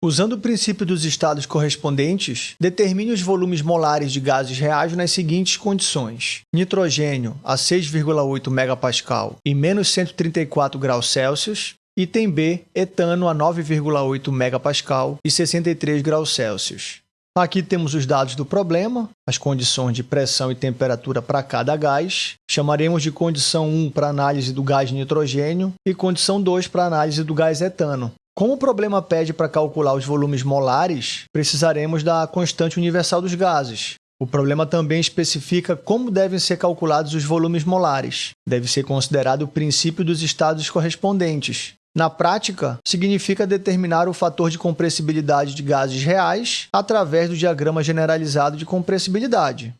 Usando o princípio dos estados correspondentes, determine os volumes molares de gases reais nas seguintes condições. Nitrogênio a 6,8 MPa e menos 134 graus Celsius. Item B, etano a 9,8 MPa e 63 graus Celsius. Aqui temos os dados do problema, as condições de pressão e temperatura para cada gás. Chamaremos de condição 1 para análise do gás nitrogênio e condição 2 para análise do gás etano. Como o problema pede para calcular os volumes molares, precisaremos da constante universal dos gases. O problema também especifica como devem ser calculados os volumes molares. Deve ser considerado o princípio dos estados correspondentes. Na prática, significa determinar o fator de compressibilidade de gases reais através do diagrama generalizado de compressibilidade.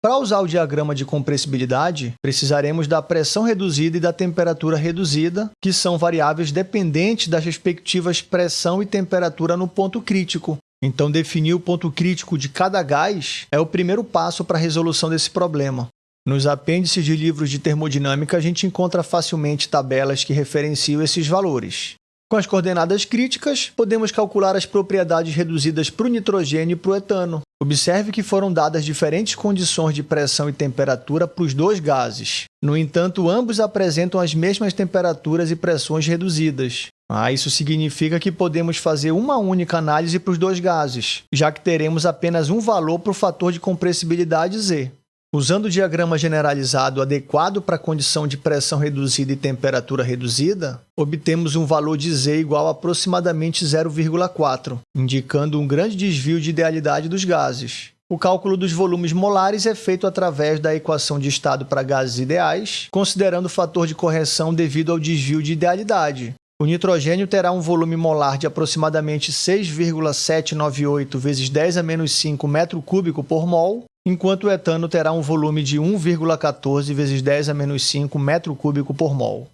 Para usar o diagrama de compressibilidade, precisaremos da pressão reduzida e da temperatura reduzida, que são variáveis dependentes das respectivas pressão e temperatura no ponto crítico. Então, definir o ponto crítico de cada gás é o primeiro passo para a resolução desse problema. Nos apêndices de livros de termodinâmica, a gente encontra facilmente tabelas que referenciam esses valores. Com as coordenadas críticas, podemos calcular as propriedades reduzidas para o nitrogênio e para o etano. Observe que foram dadas diferentes condições de pressão e temperatura para os dois gases. No entanto, ambos apresentam as mesmas temperaturas e pressões reduzidas. Ah, isso significa que podemos fazer uma única análise para os dois gases, já que teremos apenas um valor para o fator de compressibilidade Z. Usando o diagrama generalizado adequado para a condição de pressão reduzida e temperatura reduzida, obtemos um valor de Z igual a aproximadamente 0,4, indicando um grande desvio de idealidade dos gases. O cálculo dos volumes molares é feito através da equação de estado para gases ideais, considerando o fator de correção devido ao desvio de idealidade. O nitrogênio terá um volume molar de aproximadamente 6,798 vezes 10 a menos 5 metro cúbico por mol, enquanto o etano terá um volume de 1,14 vezes 10 a menos 5 metro cúbico por mol.